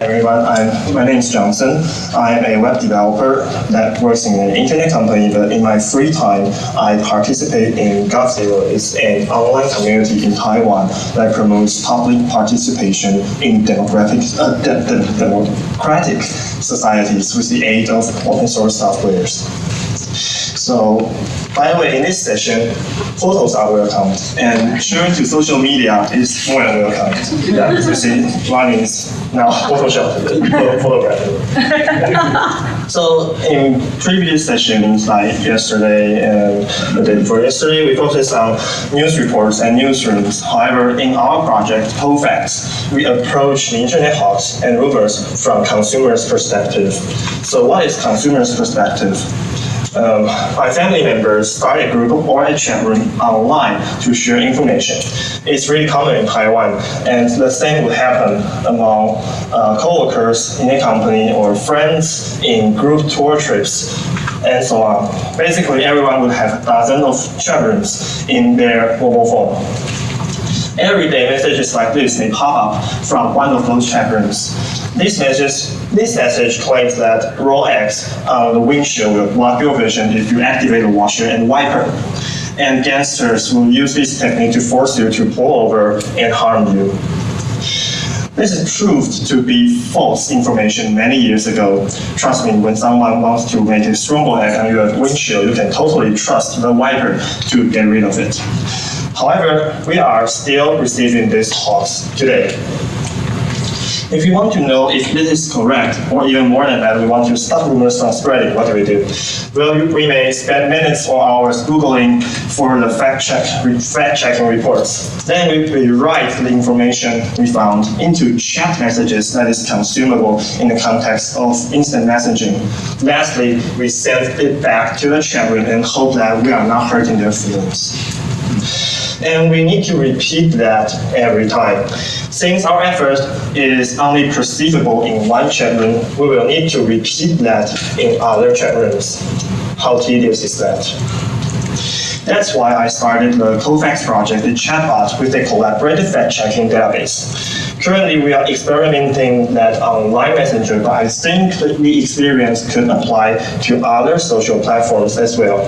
Everyone, I'm, my name is Johnson. I'm a web developer that works in an internet company, but in my free time, I participate in GovZero. It's an online community in Taiwan that promotes public participation in uh, de- de- democratic societies with the aid of open source softwares. So, by the way, in this session, photos are welcome, and sharing to social media is more than welcome. Yeah, you see, one is now Photoshop, photo- photography. so, in previous sessions, like yesterday and the day before yesterday, we focused on news reports and newsrooms. However, in our project, Cofacts, we approach the internet hawks and rumors from consumers' perspective. So, what is consumers' perspective? Um, my family members start a group or a chat room online to share information. It's really common in Taiwan, and the same would happen among uh, coworkers in a company or friends in group tour trips, and so on. Basically, everyone would have dozens of chat rooms in their mobile phone. Everyday messages like this may pop up from one of those chat rooms. This message, this message claims that raw eggs on the windshield will block your vision if you activate the washer and wiper. And gangsters will use this technique to force you to pull over and harm you. This is proved to be false information many years ago. Trust me, when someone wants to make a scrambled egg on your windshield, you can totally trust the wiper to get rid of it. However, we are still receiving these talks today. If you want to know if this is correct, or even more than that, we want to stop rumors from spreading, what do we do? Well, we may spend minutes or hours Googling for the fact check, fact reports. Then we, we write the information we found into chat messages that is consumable in the context of instant messaging. Lastly, we send it back to the chat room and hope that we are not hurting their feelings. And we need to repeat that every time. Since our effort is only perceivable in one room, we will need to repeat that in other rooms. How tedious is that? That's why I started the Cofacts project, the chatbot, with a collaborative fact-checking database. Currently, we are experimenting that on Line Messenger, but I think the experience could apply to other social platforms as well.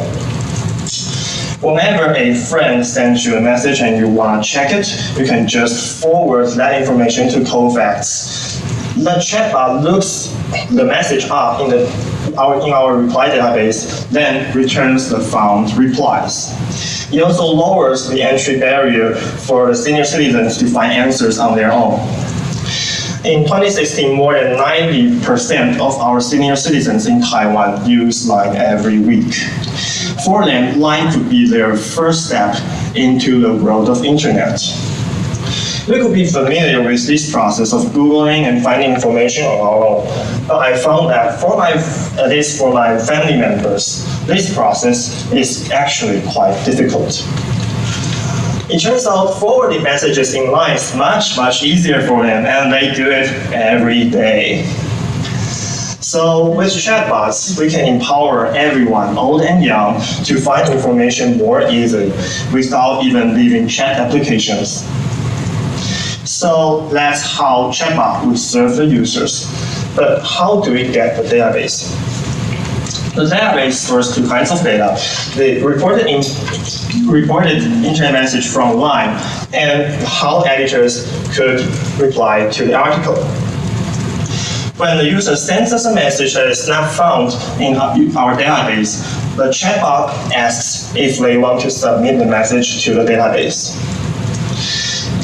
Whenever a friend sends you a message and you want to check it, you can just forward that information to Cofacts. The chatbot looks the message up in, the, our, in our reply database, then returns the found replies. It also lowers the entry barrier for the senior citizens to find answers on their own. In 2016, more than 90% of our senior citizens in Taiwan use Line every week. For them, Line could be their first step into the world of internet. We could be familiar with this process of Googling and finding information on our own. But I found that for my, at least for my family members, this process is actually quite difficult. It turns out forwarding messages in line is much, much easier for them, and they do it every day. So with chatbots, we can empower everyone, old and young, to find information more easily without even leaving chat applications. So that's how chatbot would serve the users. But how do we get the database? The database stores two kinds of data. The reported, in, reported internet message from Line and how editors could reply to the article. When the user sends us a message that is not found in our database, the chatbot asks if they want to submit the message to the database.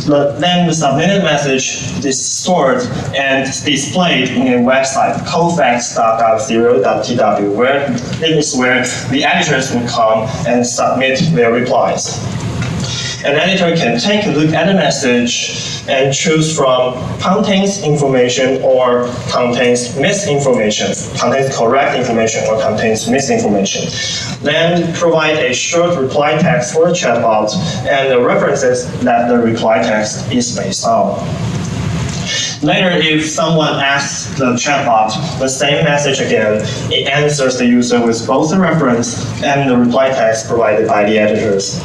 The, then the submitted message is stored and displayed in a website, cofacts.0.tw, where it is where the editors will come and submit their replies. An editor can take a look at a message and choose from contains information or contains misinformation, contains correct information or contains misinformation. Then provide a short reply text for the chatbot and the references that the reply text is based on. Later, if someone asks the chatbot the same message again, it answers the user with both the reference and the reply text provided by the editors.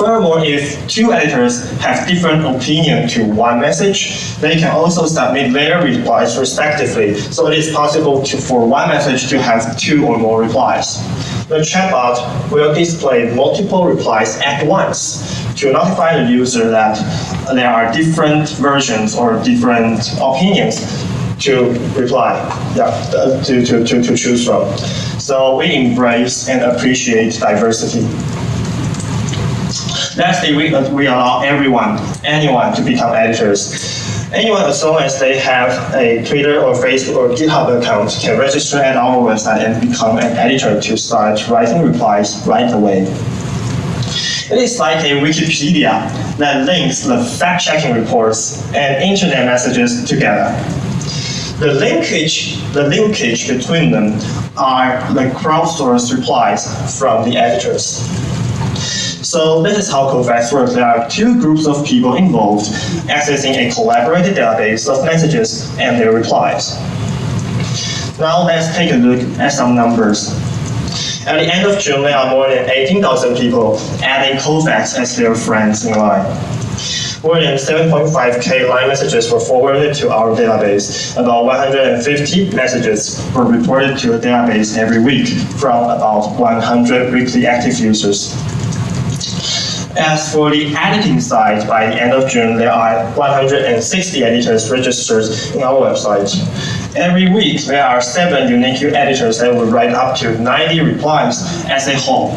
Furthermore, if two editors have different opinion to one message, they can also submit their replies respectively. So it is possible to, for one message to have two or more replies. The chatbot will display multiple replies at once to notify the user that there are different versions or different opinions to reply, yeah, to, to, to, to choose from. So we embrace and appreciate diversity. Lastly, we, uh, we allow everyone, anyone to become editors. Anyone, as long as they have a Twitter or Facebook or GitHub account, can register at our website and become an editor to start writing replies right away. It is like a Wikipedia that links the fact-checking reports and internet messages together. The linkage, the linkage between them are the crowdsourced replies from the editors. So this is how Cofacts works. There are two groups of people involved accessing a collaborated database of messages and their replies. Now let's take a look at some numbers. At the end of June, there are more than 18,000 people adding Cofacts as their friends in line. More than 7.5k line messages were forwarded to our database. About 150 messages were reported to the database every week from about 100 weekly active users. As for the editing side, by the end of June, there are 160 editors registered in our website. Every week, there are seven unique editors that will write up to 90 replies as a whole.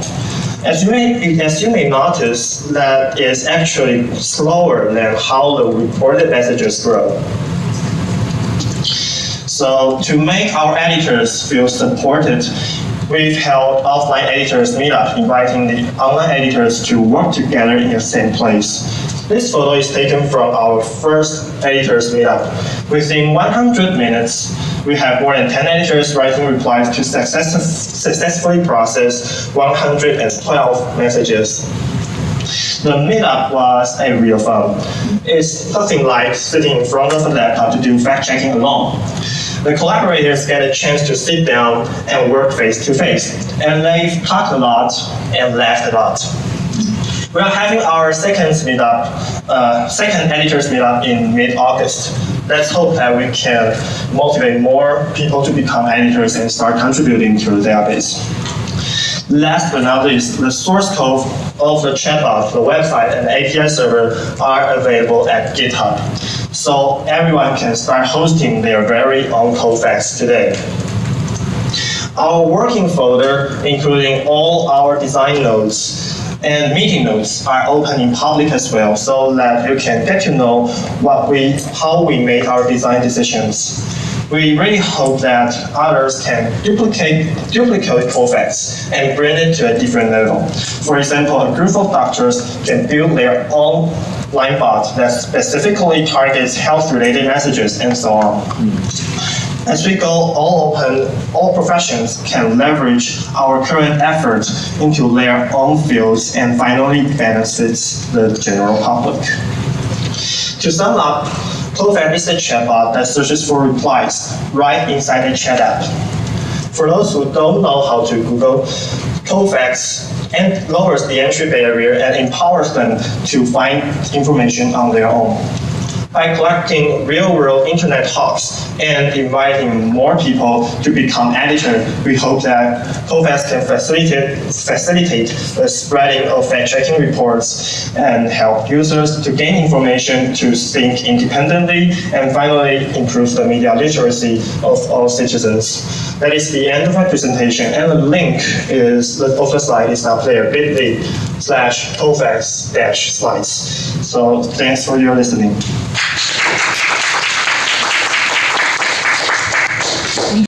As you may, as you may notice, that is actually slower than how the reported messages grow. So to make our editors feel supported, we've held offline editors meetup, inviting the online editors to work together in the same place. This photo is taken from our first editors meetup. Within 100 minutes, we have more than 10 editors writing replies to success successfully process 112 messages. The meetup was a real fun. It's nothing like sitting in front of a laptop to do fact-checking alone. The collaborators get a chance to sit down and work face to face, and they talked a lot and laughed a lot. We are having our second meetup, uh, second editors meetup in mid-August let's hope that we can motivate more people to become editors and start contributing to the database. Last but not least, the source code of the chatbot, the website, and API server are available at GitHub. So everyone can start hosting their very own Cofacts today. Our working folder, including all our design nodes, and meeting notes are open in public as well, so that you can get to know what we, how we made our design decisions. We really hope that others can duplicate, duplicate Cofacts and bring it to a different level. For example, a group of doctors can build their own line bot that specifically targets health-related messages and so on. As we go all open, all professions can leverage our current efforts into their own fields and finally benefits the general public. To sum up, Cofacts is a chatbot that searches for replies right inside the chat app. For those who don't know how to Google, Cofacts and lowers the entry barrier and empowers them to find information on their own by collecting real-world internet talks and inviting more people to become editors, we hope that Cofacts can facilitate, facilitate the spreading of fact-checking reports and help users to gain information to think independently and finally improve the media literacy of all citizens. That is the end of my presentation and the link is the, of slide is now there, bit.ly slash Cofacts dash slides. So thanks for your listening.